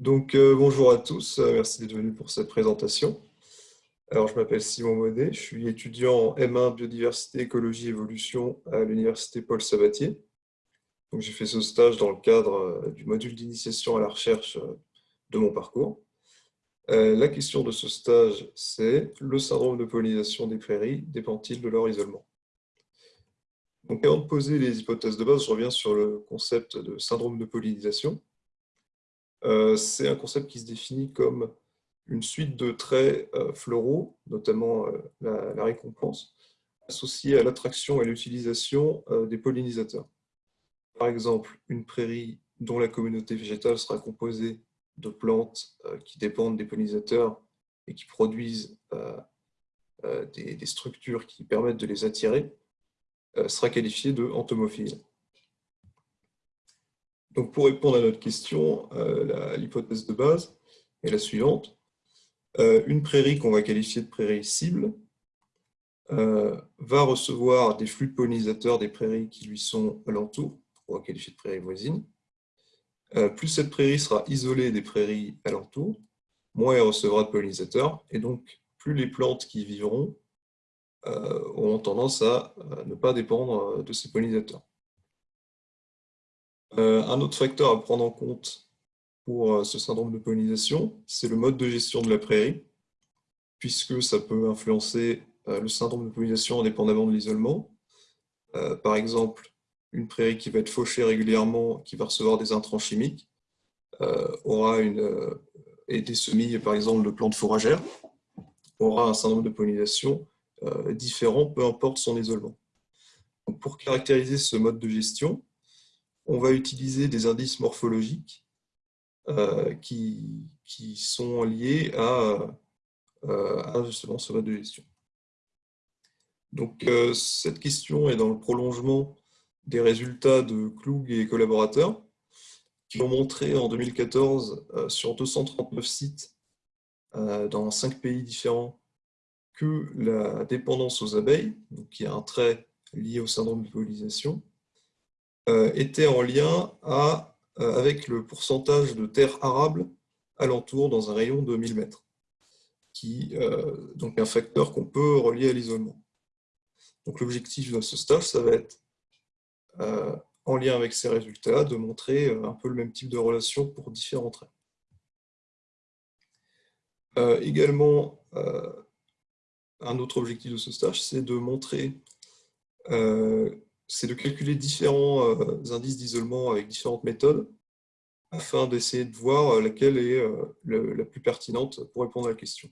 Donc, euh, bonjour à tous, euh, merci d'être venus pour cette présentation. Je m'appelle Simon Monet, je suis étudiant en M1 Biodiversité, Écologie, Évolution à l'Université Paul Sabatier. J'ai fait ce stage dans le cadre euh, du module d'initiation à la recherche de mon parcours. la question de ce stage, c'est le syndrome de pollinisation des prairies dépend-il de leur isolement? Avant de poser les hypothèses de base, je reviens sur le concept de syndrome de pollinisation. Euh, c'est un concept qui se définit comme une suite de traits euh, floraux, notamment euh, la, récompense, associée à l'attraction et l'utilisation des pollinisateurs. Par exemple, une prairie dont la communauté végétale sera composée de plantes qui dépendent des pollinisateurs et qui produisent des, structures qui permettent de les attirer, sera qualifiée de entomophile. Donc, pour répondre à notre question, euh, l'hypothèse de base est la suivante. Euh, une prairie qu'on va qualifier de prairie cible euh, va recevoir des flux de pollinisateurs des prairies qui lui sont alentour, on va qualifier de prairie voisine. plus cette prairie sera isolée des prairies alentour, moins elle recevra de pollinisateurs, et donc plus les plantes qui y vivront auront tendance à ne pas dépendre de ces pollinisateurs. Euh, un autre facteur à prendre en compte pour euh, ce syndrome de pollinisation, c'est le mode de gestion de la prairie, puisque ça peut influencer euh, le syndrome de pollinisation indépendamment de l'isolement. Par exemple, une prairie qui va être fauchée régulièrement, qui va recevoir des intrants chimiques, aura une, et des semis, par exemple, de plantes fourragères, aura un syndrome de pollinisation différent, peu importe son isolement. pour caractériser ce mode de gestion, on va utiliser des indices morphologiques euh, qui, sont liés à, euh, justement ce mode de gestion. Donc, euh, cette question est dans le prolongement des résultats de Klug et collaborateurs qui ont montré en 2014 sur 239 sites dans 5 pays différents que la dépendance aux abeilles, qui est un trait lié au syndrome de pollinisation, était en lien euh, avec le pourcentage de terres arables alentour dans un rayon de 1000 mètres, qui euh, donc un facteur qu'on peut relier à l'isolement. Donc l'objectif de ce stage, ça va être, en lien avec ces résultats, de montrer un peu le même type de relation pour différents traits. également, un autre objectif de ce stage, c'est de montrer c'est de calculer différents euh, indices d'isolement avec différentes méthodes afin d'essayer de voir euh, laquelle est euh, la plus pertinente pour répondre à la question.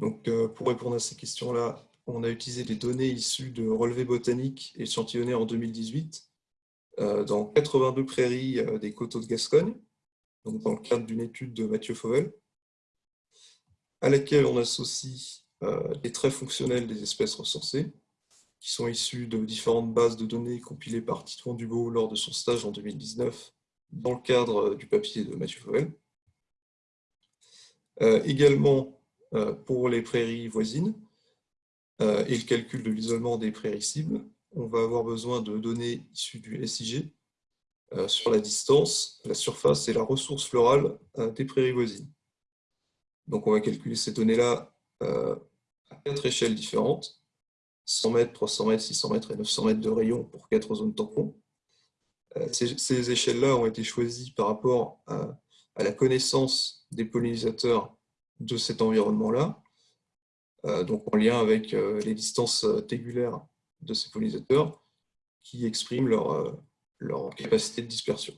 Donc, pour répondre à ces questions-là, on a utilisé des données issues de relevés botaniques échantillonnés en 2018 dans 82 prairies des coteaux de Gascogne, dans le cadre d'une étude de Mathieu Fauvel, à laquelle on associe les traits fonctionnels des espèces recensées, qui sont issus de différentes bases de données compilées par Titouan Dubo lors de son stage en 2019 dans le cadre du papier de Mathieu Fauvel. Euh, également, euh, pour les prairies voisines euh, et le calcul de l'isolement des prairies cibles, on va avoir besoin de données issues du SIG sur la distance, la surface et la ressource florale des prairies voisines. Donc on va calculer ces données-là à quatre échelles différentes 100 mètres, 300 mètres, 600 mètres et 900 mètres de rayon pour quatre zones tampons. Euh, ces, échelles-là ont été choisies par rapport à, la connaissance des pollinisateurs de cet environnement-là, euh, donc en lien avec euh, les distances tégulaires de ces pollinisateurs qui expriment leur, leur capacité de dispersion.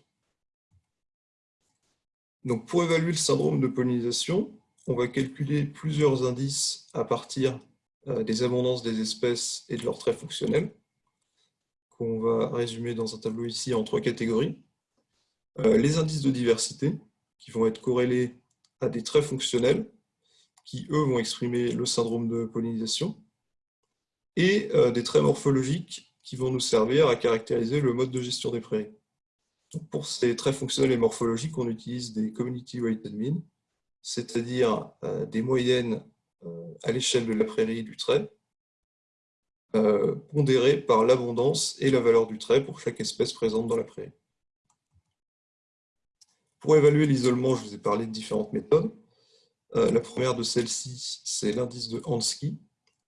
Donc pour évaluer le syndrome de pollinisation, on va calculer plusieurs indices à partir des abondances des espèces et de leurs traits fonctionnels, qu'on va résumer dans un tableau ici en trois catégories. Euh, les indices de diversité, qui vont être corrélés à des traits fonctionnels, qui eux vont exprimer le syndrome de pollinisation, et euh, des traits morphologiques qui vont nous servir à caractériser le mode de gestion des prairies. pour ces traits fonctionnels et morphologiques, on utilise des Community Weighted Mean, c'est-à-dire des moyennes euh, à l'échelle de la prairie du trait, euh, pondéré par l'abondance et la valeur du trait pour chaque espèce présente dans la prairie. pour évaluer l'isolement, je vous ai parlé de différentes méthodes. la première de celles-ci, c'est l'indice de Hansky,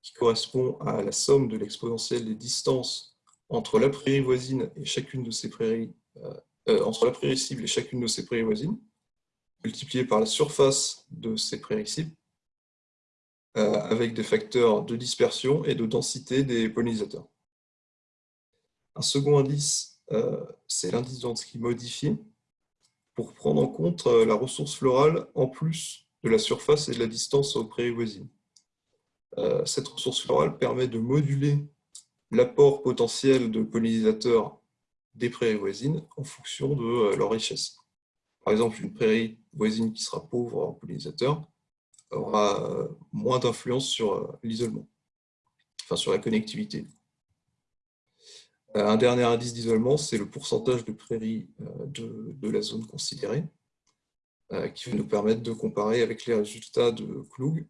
qui correspond à la somme de l'exponentielle des distances entre la prairie voisine et chacune de ces prairies, entre la prairie cible et chacune de ces prairies voisines, multiplié par la surface de ces prairies cibles, avec des facteurs de dispersion et de densité des pollinisateurs. Un second indice, euh, c'est l'indice de modifié, pour prendre en compte euh, la ressource florale en plus de la surface et de la distance aux prairies voisines. Euh, cette ressource florale permet de moduler l'apport potentiel de pollinisateurs des prairies voisines en fonction de leur richesse. Par exemple, une prairie voisine qui sera pauvre en pollinisateurs aura moins d'influence sur l'isolement, enfin sur la connectivité. Euh, un dernier indice d'isolement, c'est le pourcentage de prairies euh, de, la zone considérée, euh, qui va nous permettre de comparer avec les résultats de Klug,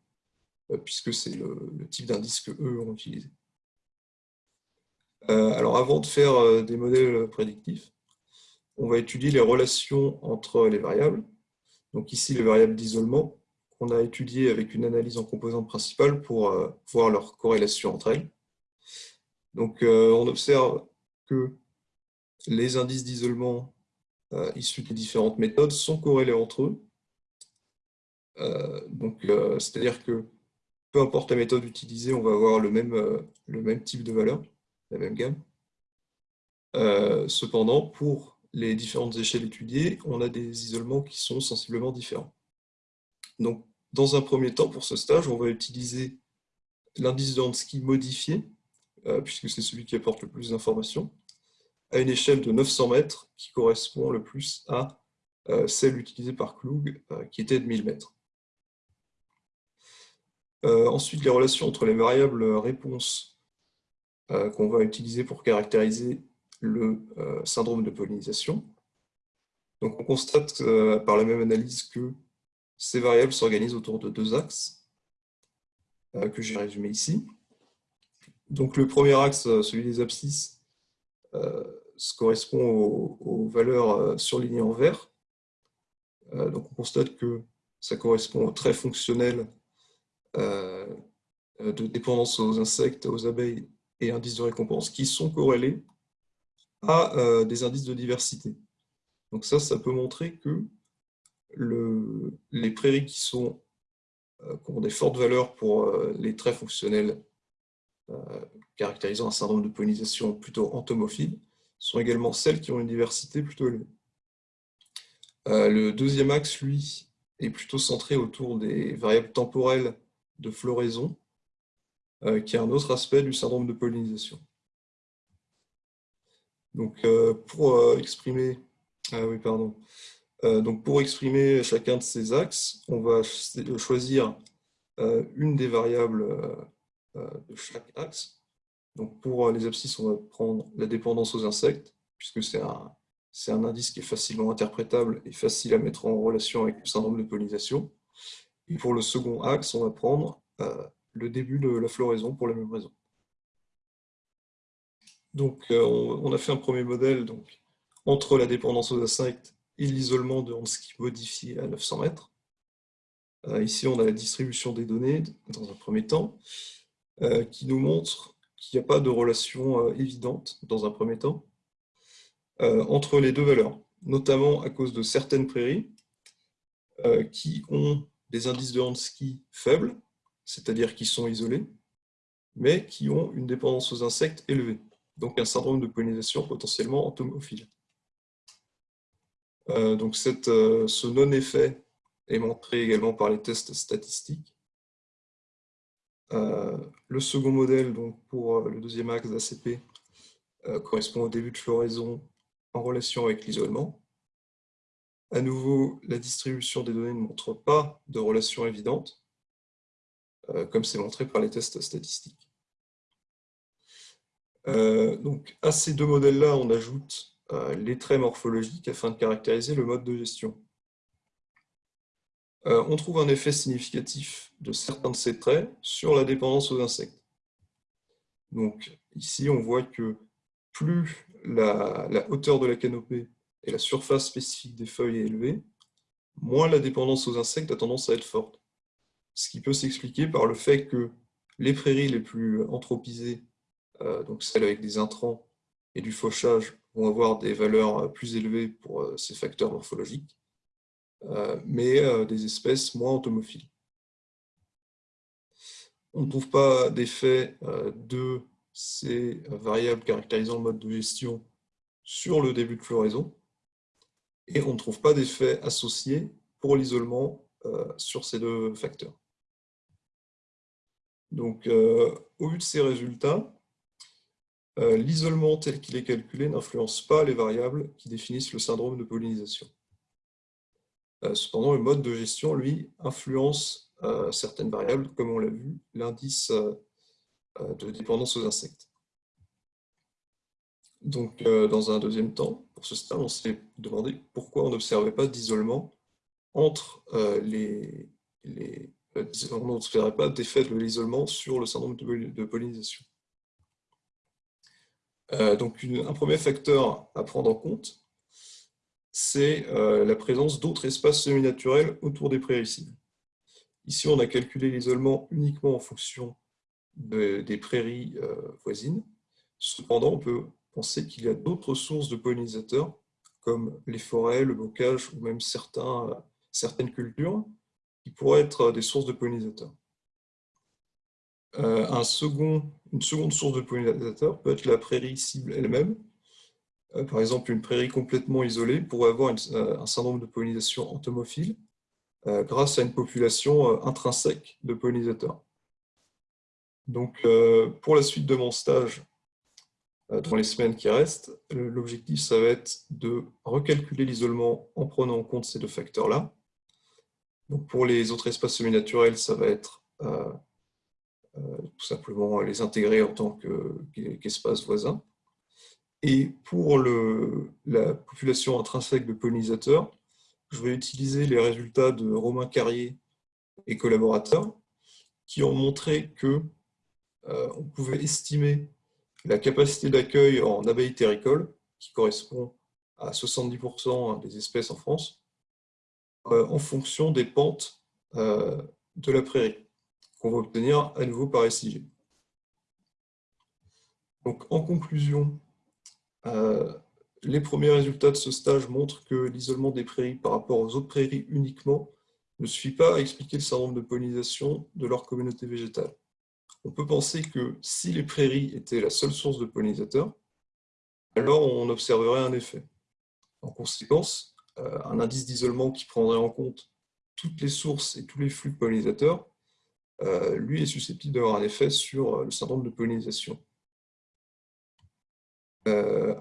puisque c'est le, type d'indice que eux ont utilisé. alors avant de faire des modèles prédictifs, on va étudier les relations entre les variables. Donc ici, les variables d'isolement, qu'on a étudiées avec une analyse en composantes principales pour voir leur corrélation entre elles. Donc on observe que les indices d'isolement euh, issus des différentes méthodes sont corrélés entre eux. Euh, donc, euh, c'est-à-dire que peu importe la méthode utilisée, on va avoir le même type de valeur, la même gamme. cependant, pour les différentes échelles étudiées, on a des isolements qui sont sensiblement différents. Donc, dans un premier temps, pour ce stage, on va utiliser l'indice de Hansky modifié, euh, puisque c'est celui qui apporte le plus d'informations, à une échelle de 900 mètres, qui correspond le plus à euh, celle utilisée par Klug, euh, qui était de 1000 mètres. ensuite, les relations entre les variables réponses qu'on va utiliser pour caractériser le syndrome de pollinisation. On constate par la même analyse que ces variables s'organisent autour de deux axes, que j'ai résumés ici. Donc le premier axe, euh, celui des abscisses, euh, correspond aux, valeurs euh, surlignées en vert. donc on constate que ça correspond au trait fonctionnel de dépendance aux insectes, aux abeilles et indices de récompense qui sont corrélés à des indices de diversité. Donc ça, ça peut montrer que les prairies qui, sont, qui ont des fortes valeurs pour les traits fonctionnels euh, caractérisant un syndrome de pollinisation plutôt entomophile, sont également celles qui ont une diversité plutôt élevée. Euh, le deuxième axe, lui, est plutôt centré autour des variables temporelles de floraison, euh, qui est un autre aspect du syndrome de pollinisation. Donc, pour exprimer, ah oui, pardon. Donc, pour exprimer chacun de ces axes, on va choisir une des variables euh, de chaque axe. Donc pour euh, les abscisses, on va prendre la dépendance aux insectes, puisque c'est un, indice qui est facilement interprétable et facile à mettre en relation avec le syndrome de pollinisation. Et pour le second axe, on va prendre euh, le début de la floraison pour la même raison. Donc, on, a fait un premier modèle donc, entre la dépendance aux insectes et l'isolement de Hansky modifié à 900 mètres. ici, on a la distribution des données dans un premier temps. Euh, qui nous montre qu'il n'y a pas de relation euh, évidente, dans un premier temps, euh, entre les deux valeurs, notamment à cause de certaines prairies qui ont des indices de Hansky faibles, c'est-à-dire qui sont isolés, mais qui ont une dépendance aux insectes élevée, donc un syndrome de pollinisation potentiellement entomophile. Donc cette, ce non-effet est montré également par les tests statistiques, euh, le second modèle, donc pour euh, le deuxième axe d'ACP, euh, correspond au début de floraison en relation avec l'isolement. À nouveau, la distribution des données ne montre pas de relation évidente, comme c'est montré par les tests statistiques. donc, à ces deux modèles-là, on ajoute les traits morphologiques afin de caractériser le mode de gestion. Euh, on trouve un effet significatif de certains de ces traits sur la dépendance aux insectes. Donc ici, on voit que plus la, hauteur de la canopée et la surface spécifique des feuilles est élevée, moins la dépendance aux insectes a tendance à être forte. Ce qui peut s'expliquer par le fait que les prairies les plus anthropisées, euh, donc celles avec des intrants et du fauchage, vont avoir des valeurs plus élevées pour euh, ces facteurs morphologiques, euh, mais des espèces moins entomophiles. On ne trouve pas d'effet de ces variables caractérisant le mode de gestion sur le début de floraison, et on ne trouve pas d'effet associé pour l'isolement sur ces deux facteurs. Donc, euh, au vu de ces résultats, euh, l'isolement tel qu'il est calculé n'influence pas les variables qui définissent le syndrome de pollinisation. Euh, cependant, le mode de gestion, lui, influence certaines variables, comme on l'a vu, l'indice de dépendance aux insectes. Donc, dans un deuxième temps, pour ce stade, on s'est demandé pourquoi on n'observait pas d'isolement entre les, les, euh, on n'observerait pas d'effet de l'isolement sur le syndrome de pollinisation. Euh, donc, un premier facteur à prendre en compte, c'est euh, la présence d'autres espaces semi-naturels autour des prairies Ici, on a calculé l'isolement uniquement en fonction des prairies voisines. Cependant, on peut penser qu'il y a d'autres sources de pollinisateurs, comme les forêts, le bocage ou même certaines cultures, qui pourraient être des sources de pollinisateurs. Euh, une seconde source de pollinisateurs peut être la prairie cible elle-même. Euh, par exemple, une prairie complètement isolée pourrait avoir euh, un syndrome de pollinisation entomophile grâce à une population intrinsèque de pollinisateurs. Donc, pour la suite de mon stage, dans les semaines qui restent, l'objectif, ça va être de recalculer l'isolement en prenant en compte ces deux facteurs-là, pour les autres espaces semi-naturels, ça va être tout simplement les intégrer en tant qu'espace voisin. Et pour la population intrinsèque de pollinisateurs, je vais utiliser les résultats de Romain Carrier et collaborateurs qui ont montré que euh, pouvait estimer la capacité d'accueil en abeilles terricoles, qui correspond à 70% des espèces en France, euh, en fonction des pentes euh, de la prairie, qu'on va obtenir à nouveau par SIG. Donc, en conclusion, euh, les premiers résultats de ce stage montrent que l'isolement des prairies par rapport aux autres prairies uniquement ne suffit pas à expliquer le syndrome de pollinisation de leur communauté végétale. On peut penser que si les prairies étaient la seule source de pollinisateurs, alors on observerait un effet. En conséquence, euh, un indice d'isolement qui prendrait en compte toutes les sources et tous les flux de pollinisateurs, lui est susceptible d'avoir un effet sur euh, le syndrome de pollinisation.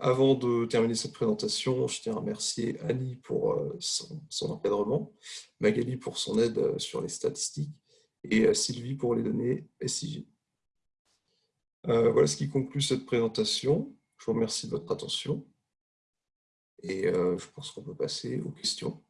avant de terminer cette présentation, je tiens à remercier Annie pour son, encadrement, Magali pour son aide sur les statistiques et Sylvie pour les données SIG. voilà ce qui conclut cette présentation. Je vous remercie de votre attention. Et euh, je pense qu'on peut passer aux questions.